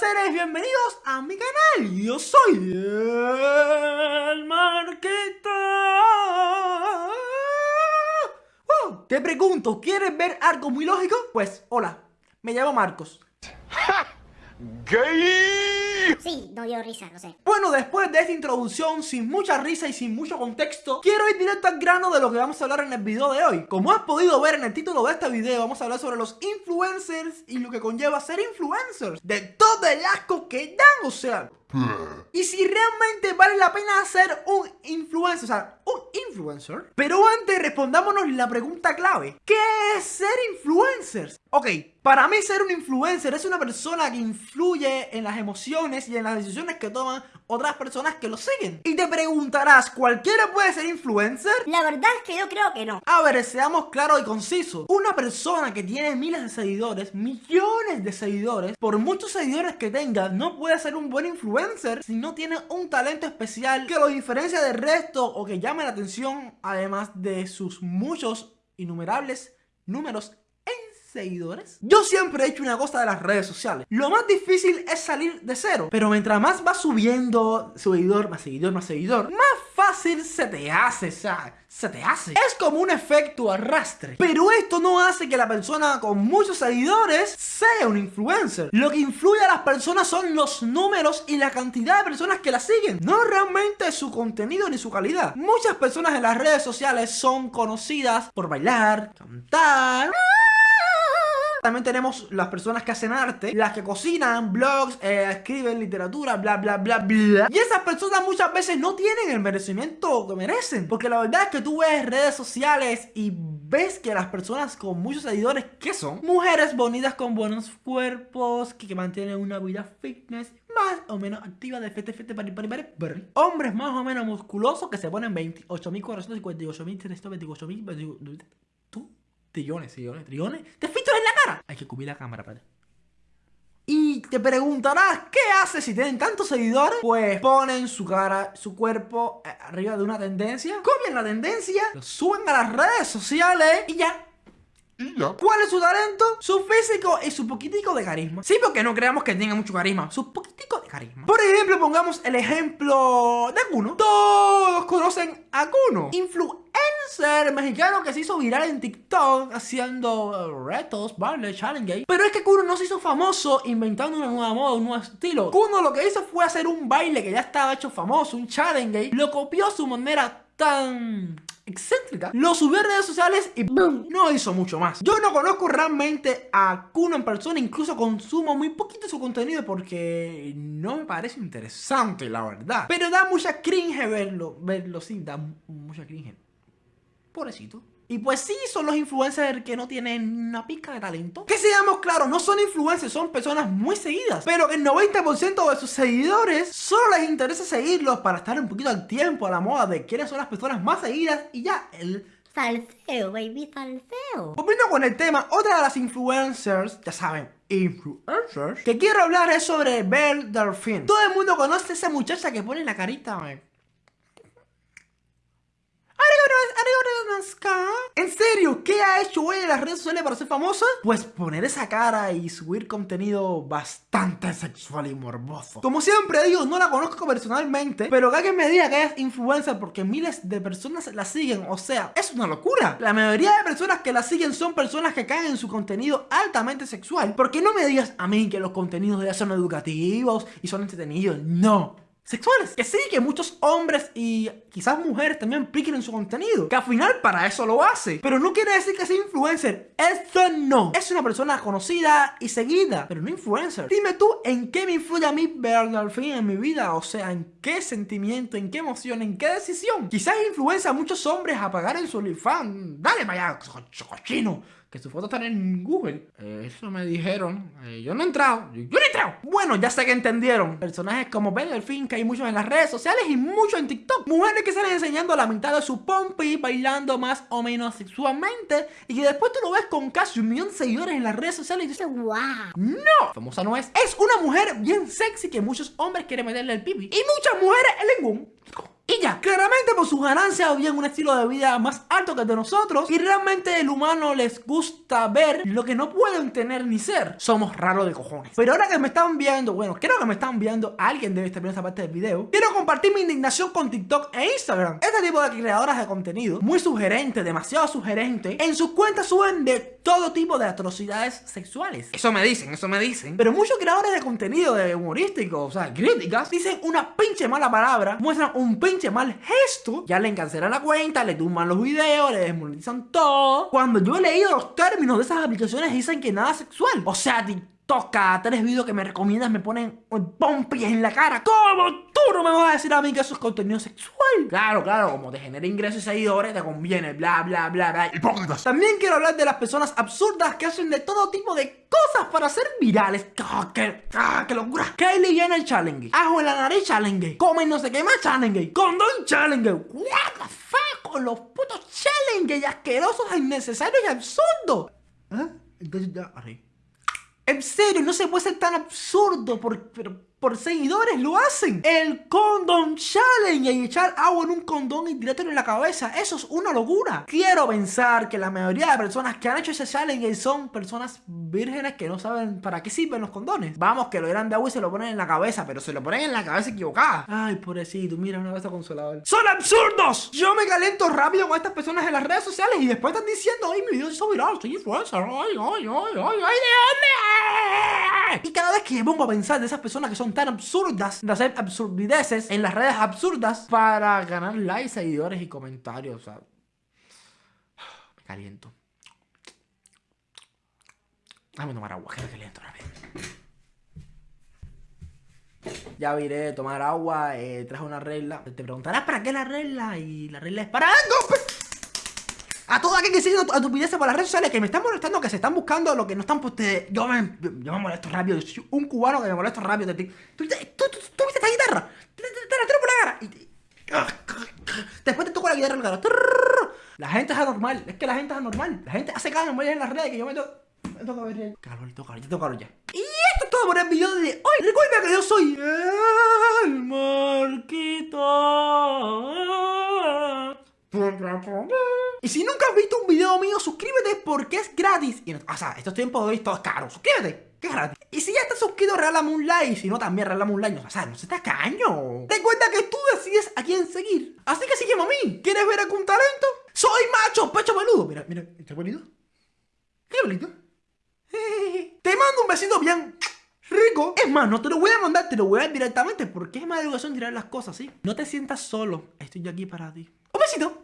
seres, bienvenidos a mi canal. Yo soy el Marqueta. te pregunto, ¿quieres ver algo muy lógico? Pues, hola, me llamo Marcos. ¡Gay! Sí, no dio risa, no sé. Bueno, después de esta introducción, sin mucha risa y sin mucho contexto, quiero ir directo al grano de lo que vamos a hablar en el video de hoy. Como has podido ver en el título de este video, vamos a hablar sobre los influencers y lo que conlleva ser influencers. De todo el asco que dan, o sea... Y si realmente vale la pena ser un influencer, o sea, un influencer. Pero antes respondámonos la pregunta clave. ¿Qué es ser influencers? Ok, para mí ser un influencer es una persona que influye en las emociones y en las decisiones que toman otras personas que lo siguen. Y te preguntarás, ¿cualquiera puede ser influencer? La verdad es que yo creo que no. A ver, seamos claros y concisos. Una persona que tiene miles de seguidores, millones de seguidores, por muchos seguidores que tenga, no puede ser un buen influencer si no tiene un talento especial que lo diferencia del resto o que llame la atención, además de sus muchos innumerables números seguidores? Yo siempre he hecho una cosa de las redes sociales. Lo más difícil es salir de cero. Pero mientras más va subiendo seguidor, más seguidor, más seguidor, más se te hace, sea, se te hace. Es como un efecto arrastre. Pero esto no hace que la persona con muchos seguidores sea un influencer. Lo que influye a las personas son los números y la cantidad de personas que la siguen. No realmente su contenido ni su calidad. Muchas personas en las redes sociales son conocidas por bailar, cantar... También tenemos las personas que hacen arte, las que cocinan, blogs, eh, escriben literatura, bla, bla, bla, bla. Y esas personas muchas veces no tienen el merecimiento que merecen. Porque la verdad es que tú ves redes sociales y ves que las personas con muchos seguidores, ¿qué son? Mujeres bonitas con buenos cuerpos, que, mantienen una vida fitness, más o menos activa de fete, fete, pari, pari, pari, Hombres más o menos musculosos que se ponen 28.458.000, ¿Tú? Trillones, trillones, trillones. ¡Te fichas en la Hay que cubrir la cámara, padre. Y te preguntarás, ¿qué hace si tienen tantos seguidores? Pues ponen su cara, su cuerpo eh, arriba de una tendencia, copian la tendencia, lo suben a las redes sociales y ya. ¿Y ya? ¿Cuál es su talento? Su físico y su poquitico de carisma. Sí, porque no creamos que tenga mucho carisma. Su poquitico de carisma. Por ejemplo, pongamos el ejemplo de Kuno. Todos conocen a Kuno. Influencer ser mexicano que se hizo viral en TikTok haciendo retos, vale, challenge. Pero es que Kuno no se hizo famoso inventando una nueva moda, un nuevo estilo. Kuno lo que hizo fue hacer un baile que ya estaba hecho famoso, un challenge. Lo copió a su manera tan excéntrica, lo subió a redes sociales y ¡boom! No hizo mucho más. Yo no conozco realmente a Kuno en persona, incluso consumo muy poquito su contenido porque no me parece interesante, la verdad. Pero da mucha cringe verlo, verlo, sí, da mucha cringe. Pobrecito. Y pues sí, son los influencers que no tienen una pizca de talento. Que seamos claros, no son influencers, son personas muy seguidas. Pero el 90% de sus seguidores solo les interesa seguirlos para estar un poquito al tiempo, a la moda de quiénes son las personas más seguidas y ya el... Salseo, baby, salseo. Volviendo con el tema, otra de las influencers, ya saben, influencers, que quiero hablar es sobre Belle Delphine. Todo el mundo conoce a esa muchacha que pone la carita, ¿En serio? ¿Qué ha hecho ella en las redes sociales para ser famosa? Pues poner esa cara y subir contenido bastante sexual y morboso. Como siempre digo, no la conozco personalmente, pero que alguien me diga que es influencer porque miles de personas la siguen, o sea, es una locura. La mayoría de personas que la siguen son personas que caen en su contenido altamente sexual. Porque no me digas a mí que los contenidos de ella son educativos y son entretenidos. No sexuales. Que sí, que muchos hombres y quizás mujeres también piquen en su contenido. Que al final para eso lo hace. Pero no quiere decir que sea influencer. Esto no. Es una persona conocida y seguida, pero no influencer. Dime tú, ¿en qué me influye a mí al fin en mi vida? O sea, ¿en qué sentimiento, en qué emoción, en qué decisión? Quizás influencia a muchos hombres a pagar en su OnlyFans. Dale, vaya, cochino que su foto está en Google. Eh, eso me dijeron. Eh, yo no he entrado. Yo, no he entrado. Bueno, ya sé que entendieron. Personajes como Ben Delfín, que hay muchos en las redes sociales y muchos en TikTok. Mujeres que salen enseñando la mitad de su pompi, bailando más o menos sexualmente. Y que después tú lo ves con casi un millón de seguidores en las redes sociales y dices, wow. No, famosa no es. Es una mujer bien sexy que muchos hombres quieren meterle el pipi. Y muchas mujeres el lengún. Claramente por sus ganancias viven un estilo de vida más alto que el de nosotros y realmente el humano les gusta ver lo que no pueden tener ni ser. Somos raros de cojones. Pero ahora que me están viendo, bueno, creo que me están viendo, alguien debe estar viendo esta parte del video, quiero compartir mi indignación con TikTok e Instagram. Este tipo de creadoras de contenido, muy sugerente, demasiado sugerente, en sus cuentas suben de todo tipo de atrocidades sexuales. Eso me dicen, eso me dicen. Pero muchos creadores de contenido de humorístico, o sea, críticas, dicen una pinche mala palabra, muestran un pinche mal gesto, ya le cancelan la cuenta, le tumban los videos, le desmonetizan todo. Cuando yo he leído los términos de esas aplicaciones dicen que nada sexual. O sea, toca tres videos que me recomiendas me ponen pompis en la cara. ¿Cómo tú no me vas a decir a mí que eso es contenido sexual? Claro, claro, como te genera ingresos y seguidores, te conviene, bla, bla, bla, bla. Hipócritas. También quiero hablar de las personas absurdas que hacen de todo tipo de cosas para ser virales. ¡Ah, qué, ah, qué locura! Kylie Jenner challenge. Ajo en la nariz challenge. Comen no sé qué más challenge. Condón challenge. What the fuck con los putos challenge y asquerosos, innecesarios y absurdos. ¿Eh? Entonces ya, arriba. En serio, no se puede ser tan absurdo por, pero por seguidores lo hacen. El Condom Challenge y echar agua en un condón y tirártelo en la cabeza. Eso es una locura. Quiero pensar que la mayoría de personas que han hecho ese challenge son personas vírgenes que no saben para qué sirven los condones. Vamos, que lo eran de agua y se lo ponen en la cabeza, pero se lo ponen en la cabeza equivocada. Ay, pobrecito, mira una cabeza consoladora. ¡Son absurdos! Yo me calento rápido con estas personas en las redes sociales y después están diciendo, ay, mi video se viral, soy influencer, ay, ay, ay, ay, ay, ¿de dónde? Y cada vez que pongo a pensar de esas personas que son tan absurdas, de hacer absurdideces en las redes absurdas para ganar likes, seguidores y comentarios. O sea, me caliento. Dame tomar agua, que me caliento rápido. Ya viré tomar agua, eh, traje una regla. Te preguntarás para qué la regla y la regla es para algo. A todos aquellos que siguen estupideces por las redes sociales que me están molestando, que se están buscando lo que no están, pues yo me, yo me molesto rápido. Soy un cubano que me molesto rápido. ¿Tú, tú, tú, tú viste esta guitarra? Te, la tiro por la cara. Después te toco la guitarra en la cara. La gente es anormal. Es que la gente es anormal. La gente hace cada normal en las redes que yo me toco. Me toca ver Calor, toca, yo toco ya. Y esto es todo por el video de hoy. Recuerda que yo soy el Marquito. Y si nunca has visto un video mío, suscríbete porque es gratis. Y, o sea, estos tiempos hoy todo es caro. Suscríbete, que es gratis. Y si ya estás suscrito, regálame un like. Si no, también regálame un like. O sea, no se te caño. Ten cuenta que tú decides a quién seguir. Así que sígueme a mí. ¿Quieres ver algún talento? Soy macho, pecho peludo. Mira, mira, ¿está bonito? ¿Qué bonito? Te mando un besito bien rico. Es más, no te lo voy a mandar, te lo voy a dar directamente porque es más educación tirar las cosas, ¿sí? No te sientas solo. Estoy aquí para ti. Un besito.